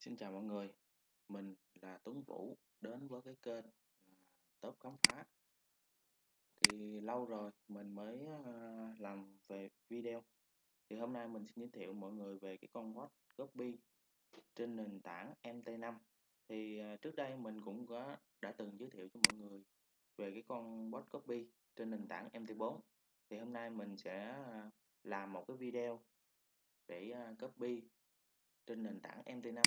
Xin chào mọi người, mình là Tuấn Vũ đến với cái kênh là Top Khám Phá. Thì lâu rồi mình mới à, làm về video. Thì hôm nay mình xin giới thiệu mọi người về cái con bot copy trên nền tảng MT5 thì à, trước đây mình cũng có đã từng giới thiệu cho mọi người về cái con bot copy trên nền tảng MT4 thì hôm nay mình sẽ à, làm một cái video để copy trên nền tảng MT5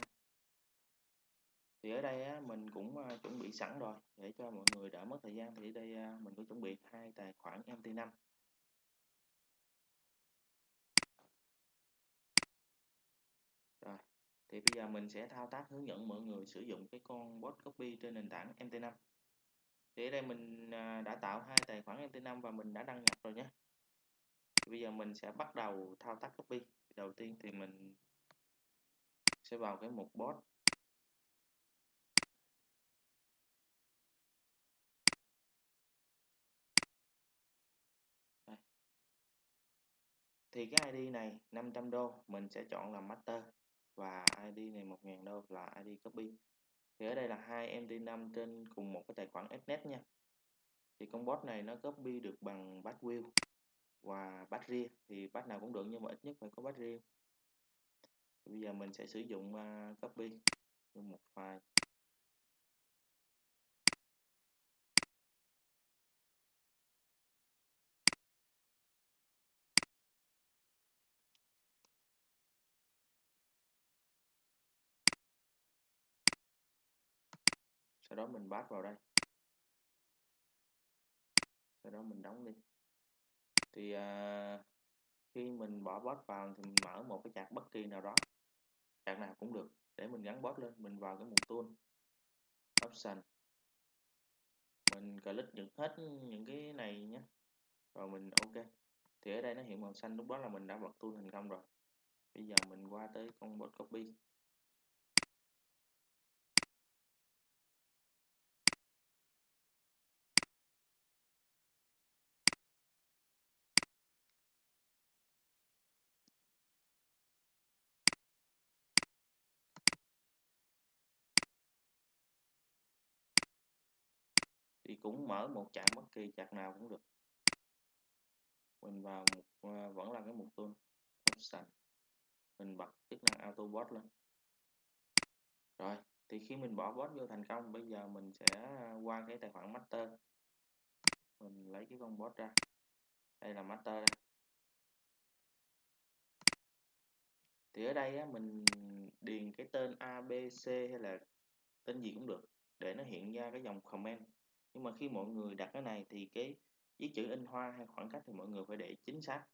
thì ở đây á, mình cũng uh, chuẩn bị sẵn rồi để cho mọi người đỡ mất thời gian. Thì ở đây uh, mình có chuẩn bị hai tài khoản MT5 rồi thì bây giờ mình sẽ thao tác hướng dẫn mọi người sử dụng cái con bot copy trên nền tảng MT5 thì ở đây mình uh, đã tạo hai tài khoản MT5 và mình đã đăng nhập rồi nhé. Bây giờ mình sẽ bắt đầu thao tác copy. Đầu tiên thì mình sẽ vào cái mục bot. Thì cái ID này 500 đô, mình sẽ chọn là master. Và ID này 1.000 đô là ID copy. Thì ở đây là hai MT5 trên cùng một cái tài khoản Fnet nha. Thì con bot này nó copy được bằng batch view và batch riêng thì batch nào cũng được nhưng mà ít nhất phải có batch riêng thì bây giờ mình sẽ sử dụng à, copy một file. Sau đó mình bắt vào đây. Sau đó mình đóng đi. Thì à, khi mình bỏ bot vào thì mình mở một cái chart bất kỳ nào đó. Chart nào cũng được. Để mình gắn bot lên mình vào cái mục tool. Option. Mình click những hết những cái này nhé. Rồi mình ok. Thì ở đây nó hiện màu xanh lúc đó là mình đã bật tool thành công rồi. Bây giờ mình qua tới con bot copy. Cũng mở một chặng bất kỳ chặt nào cũng được. Mình vào một, ờ, vẫn là cái mục tool option mình bật chức năng auto bot lên. Rồi thì khi mình bỏ bot vô thành công bây giờ mình sẽ ờ, qua cái tài khoản master. Mình lấy cái con bot ra. Đây là master đây. Thì ở đây á, mình điền cái tên ABC hay là tên gì cũng được để nó hiện ra cái dòng comment nhưng mà khi mọi người đặt cái này thì cái viết chữ in hoa hay khoảng cách thì mọi người phải để chính xác.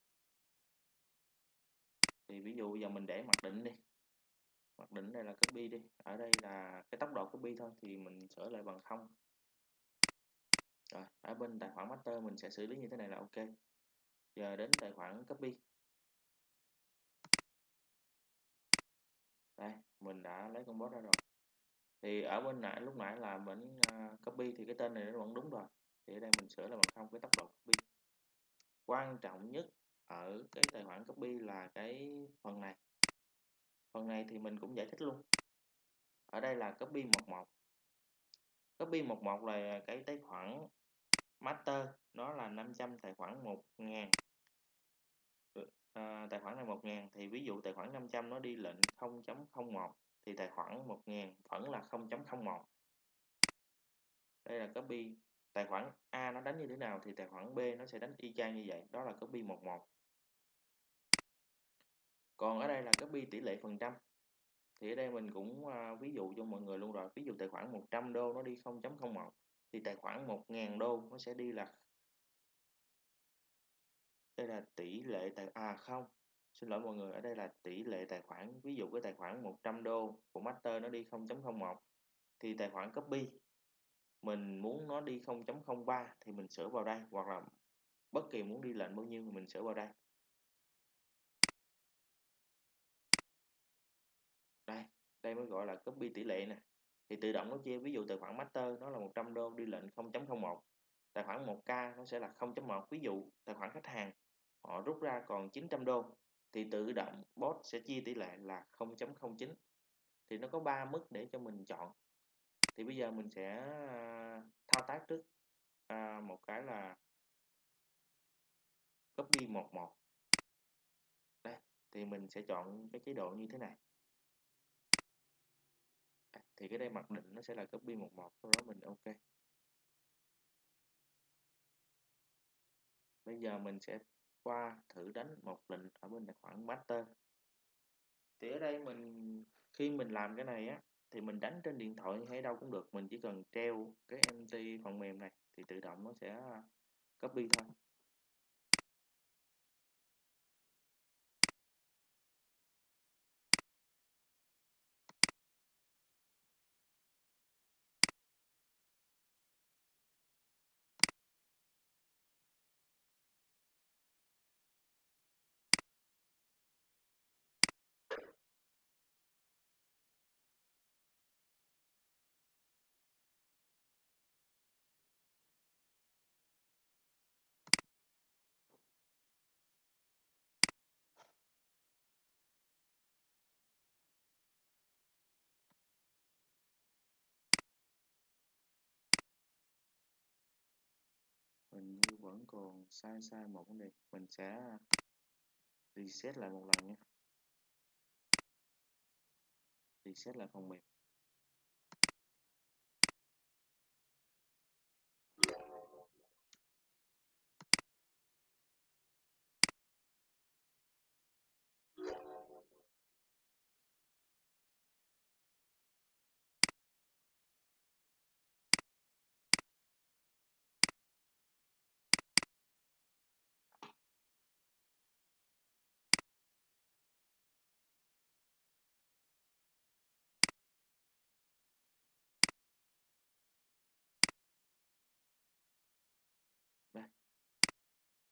Thì ví dụ giờ mình để mặc định đi. Mặc định đây là copy đi. Ở đây là cái tốc độ copy thôi thì mình sửa lại bằng không. Rồi, ở bên tài khoản master mình sẽ xử lý như thế này là ok. Giờ đến tài khoản copy. Đây, mình đã lấy con bot ra rồi thì ở bên nãy lúc nãy là mình uh, ờ, copy thì cái tên này nó vẫn đúng rồi. Thì ở đây mình sửa là bằng không cái tốc độ copy. Quan trọng nhất ở cái tài khoản copy là cái phần này. Phần này thì mình cũng giải thích luôn. Ở đây là copy 11 copy 11 là cái tài khoản master nó là 500 tài khoản 1000 à, ờ, tài khoản này 1000 thì ví dụ tài khoản 500 nó đi lệnh 0.01 thì tài khoản 1000 vẫn là 0.01 đây là copy. Tài khoản A nó đánh như thế nào thì tài khoản B nó sẽ đánh y chang như vậy. Đó là copy 11 còn ở đây là copy tỷ lệ phần trăm. Thì ở đây mình cũng uh, ví dụ cho mọi người luôn rồi. Ví dụ tài khoản 100 đô nó đi 0.01 thì tài khoản 1.000 đô nó sẽ đi là đây là tỷ lệ tài à không xin lỗi mọi người, ở đây là tỷ lệ tài khoản, ví dụ cái tài khoản 100 đô của master nó đi 0.01 thì tài khoản copy, mình muốn nó đi 0.03 thì mình sửa vào đây, hoặc là bất kỳ muốn đi lệnh bao nhiêu thì mình sửa vào đây. Đây đây mới gọi là copy tỷ lệ nè. Thì tự động nó chia, ví dụ tài khoản master nó là 100 đô đi lệnh 0.01 tài khoản 1k nó sẽ là 0.1 ví dụ tài khoản khách hàng, họ rút ra còn 900 đô thì tự động bot sẽ chia tỷ lệ là 0.09 thì nó có 3 mức để cho mình chọn. Thì bây giờ mình sẽ à, thao tác trước. À, một cái là copy 11 đây thì mình sẽ chọn cái chế độ như thế này. À, thì cái đây mặc định nó sẽ là copy 11 sau đó mình ok. Bây giờ mình sẽ qua thử đánh một lệnh ở bên tài khoản master. Thì ở đây mình, khi mình làm cái này á, thì mình đánh trên điện thoại hay đâu cũng được, mình chỉ cần treo cái MT phần mềm này thì tự động nó sẽ copy thôi. Mình như vẫn còn sai sai một vấn đề, mình sẽ reset lại một lần nhé reset lại phần mềm.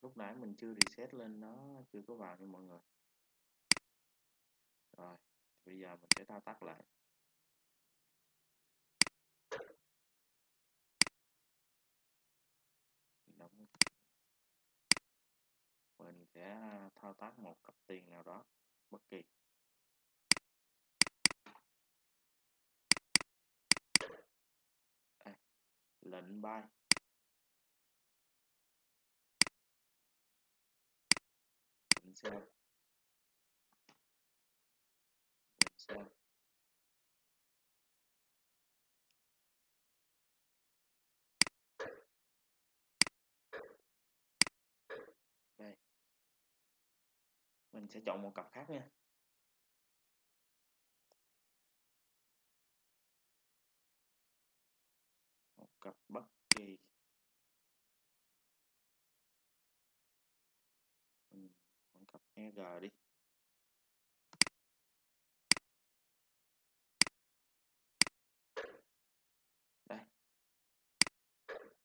Lúc nãy mình chưa reset lên nó chưa có vào nha mọi người. Rồi bây giờ mình sẽ thao tác lại. Đóng. Mình sẽ thao tác một cặp tiền nào đó bất kỳ. Đây, lệnh buy lệnh sell đây. Mình sẽ chọn một cặp khác nha. Một cặp bất kỳ mình chọn cặp EG đi. Đây.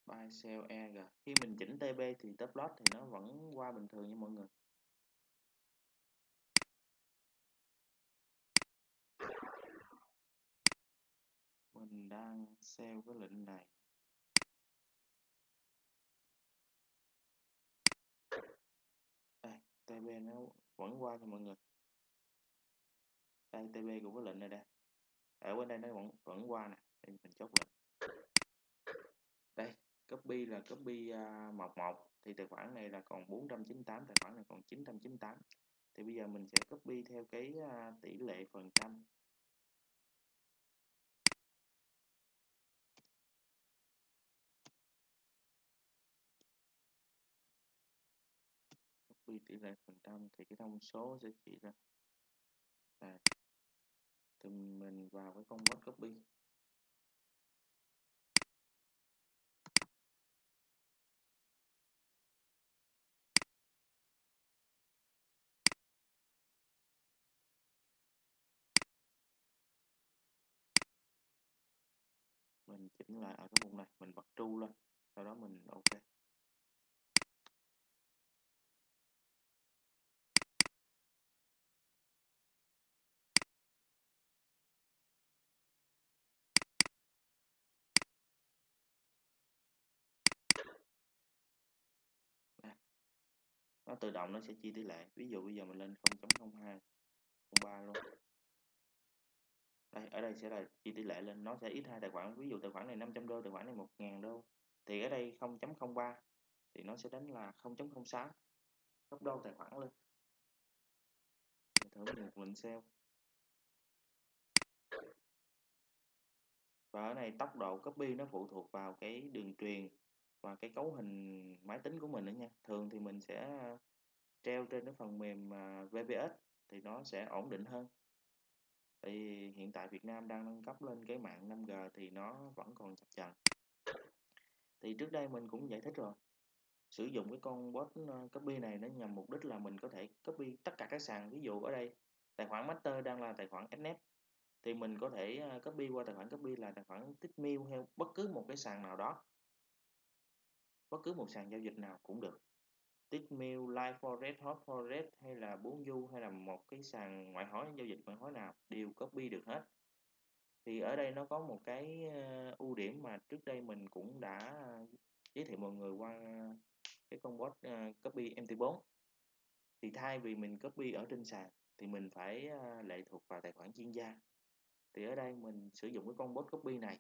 Buy, sell EG khi mình chỉnh TB thì top loss thì nó vẫn qua bình thường nha mọi người. Mình đang sell cái lệnh này đây TB nó vẫn qua cho mọi người. Đây TB của cái lệnh này đây. Ở bên đây nó vẫn vẫn qua nè. Đây mình chốt lệnh. Đây copy là copy à, uh, 11 thì tài khoản này là còn 498 tài khoản này còn 998 thì bây giờ mình sẽ copy theo cái uh, tỷ lệ phần trăm. Quy tỷ lệ phần trăm thì cái thông số sẽ chỉ ra đây thì mình vào cái công convert copy. Mình chỉnh lại ở cái vùng này, mình bật tru lên sau đó mình ok đây nó tự động nó sẽ chia tỷ lệ. Ví dụ bây giờ mình lên 0.02 03 luôn. Đây, ở đây sẽ là chia tỷ lệ lên. Nó sẽ ít hai tài khoản. Ví dụ tài khoản này 500 đô, tài khoản này 1.000 đô. Thì ở đây 0.03 thì nó sẽ đánh là 0.06 gấp đôi tài khoản lên. Thử một lệnh sale và ở này tốc độ copy nó phụ thuộc vào cái đường truyền và cái cấu hình máy tính của mình nữa nha. Thường thì mình sẽ à, treo trên cái phần mềm à, VPS thì nó sẽ ổn định hơn. Thì hiện tại Việt Nam đang nâng cấp lên cái mạng 5G thì nó vẫn còn chập chờn. Thì trước đây mình cũng giải thích rồi. Sử dụng cái con bot à, copy này nó nhằm mục đích là mình có thể copy tất cả các sàn, ví dụ ở đây, tài khoản master đang là tài khoản SNET thì mình có thể copy qua tài khoản copy là tài khoản Tikmail hay bất cứ một cái sàn nào đó bất cứ một sàn giao dịch nào cũng được. Tickmill, Live Forex, Hot Forex hay là Bốn Du, hay là một cái sàn ngoại hối giao dịch ngoại hối nào đều copy được hết. Thì ở đây nó có một cái ờ, ưu điểm mà trước đây mình cũng đã giới thiệu mọi người qua cái con bot ờ, copy MT4 thì thay vì mình copy ở trên sàn thì mình phải ờ, lệ thuộc vào tài khoản chuyên gia. Thì ở đây mình sử dụng cái con bot copy này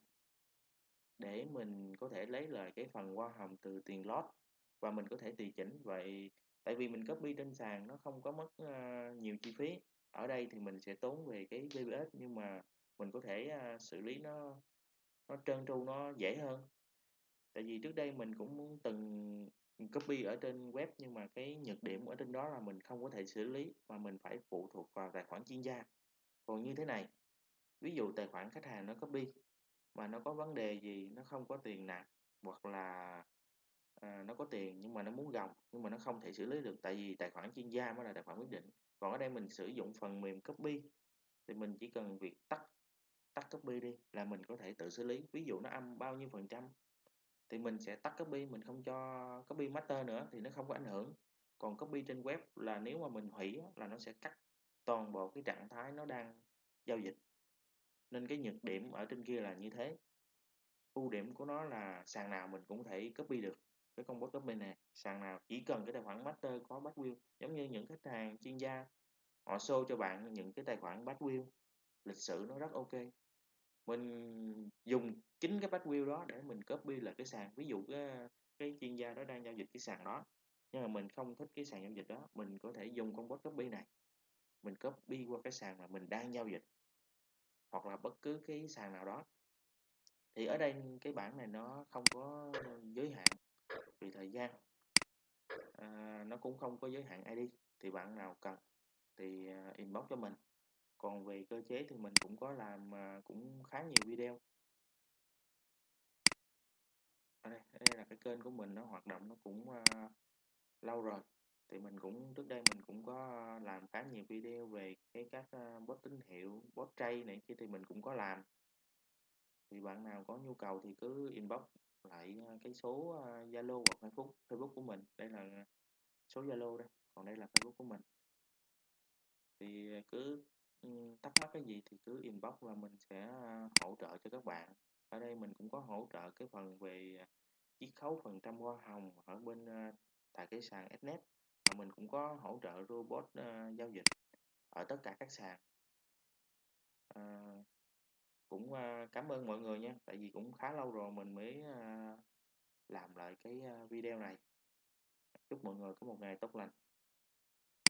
để mình có thể lấy lại cái phần hoa hồng từ tiền lót và mình có thể tùy chỉnh vậy. Tại vì mình copy trên sàn nó không có mất uh, nhiều chi phí. Ở đây thì mình sẽ tốn về cái VPS nhưng mà mình có thể uh, xử lý nó nó trơn tru nó dễ hơn. Tại vì trước đây mình cũng từng copy ở trên web nhưng mà cái nhược điểm ở trên đó là mình không có thể xử lý mà mình phải phụ thuộc vào tài khoản chuyên gia. Còn như thế này ví dụ tài khoản khách hàng nó copy mà nó có vấn đề gì nó không có tiền nạp hoặc là à, nó có tiền nhưng mà nó muốn gồng nhưng mà nó không thể xử lý được tại vì tài khoản chuyên gia mới là tài khoản quyết định. Còn ở đây mình sử dụng phần mềm copy thì mình chỉ cần việc tắt tắt copy đi là mình có thể tự xử lý. Ví dụ nó âm bao nhiêu phần trăm thì mình sẽ tắt copy mình không cho copy master nữa thì nó không có ảnh hưởng. Còn copy trên web là nếu mà mình hủy là nó sẽ cắt toàn bộ cái trạng thái nó đang giao dịch nên cái nhược điểm ở trên kia là như thế. Ưu điểm của nó là sàn nào mình cũng thể copy được cái công bot copy này. Sàn nào chỉ cần cái tài khoản master có wheel giống như những khách hàng chuyên gia họ show cho bạn những cái tài khoản wheel lịch sử nó rất ok. Mình dùng chính cái backwheel đó để mình copy lại cái sàn ví dụ cái, cái chuyên gia đó đang giao dịch cái sàn đó nhưng mà mình không thích cái sàn giao dịch đó mình có thể dùng con bot copy này. Mình copy qua cái sàn mà mình đang giao dịch hoặc là bất cứ cái sàn nào đó thì ở đây cái bảng này nó không có giới hạn vì thời gian. À, nó cũng không có giới hạn ID thì bạn nào cần thì à, inbox cho mình. Còn về cơ chế thì mình cũng có làm à, cũng khá nhiều video. Ở đây, đây là cái kênh của mình nó hoạt động nó cũng uh, lâu rồi thì mình cũng, trước đây mình cũng có ờ, làm khá nhiều video về cái các ờ, bot tín hiệu, bot trade này kia thì mình cũng có làm. Thì bạn nào có nhu cầu thì cứ inbox lại ờ, cái số Zalo hoặc Facebook Facebook của mình. Đây là số Zalo đây còn đây là Facebook của mình. Thì cứ ừ, thắc mắc cái gì thì cứ inbox và mình sẽ hỗ trợ cho các bạn. Ở đây mình cũng có hỗ trợ cái phần về chiết khấu phần trăm hoa hồng ở bên tại cái sàn Snet và mình cũng có hỗ trợ robot uh, giao dịch ở tất cả các sàn. Uh, cũng uh, cảm ơn mọi người nha tại vì cũng khá lâu rồi mình mới uh, làm lại cái video này. Chúc mọi người có một ngày tốt lành.